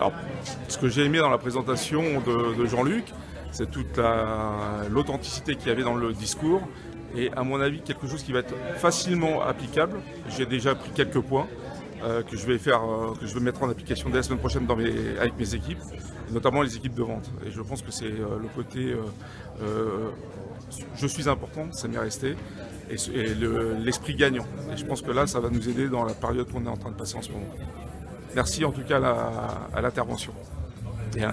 Alors, ce que j'ai aimé dans la présentation de, Jean-Luc, c'est toute l'authenticité qu'il y avait dans le discours et à mon avis quelque chose qui va être facilement applicable. J'ai déjà pris quelques points euh, que je vais faire, euh, que je vais mettre en application dès la semaine prochaine avec mes équipes, notamment les équipes de vente. Et je pense que c'est euh, le côté je suis important, ça m'est resté, et, l'esprit gagnant. Et je pense que là, ça va nous aider dans la période qu'on est en train de passer en ce moment. Merci en tout cas à l'intervention et à.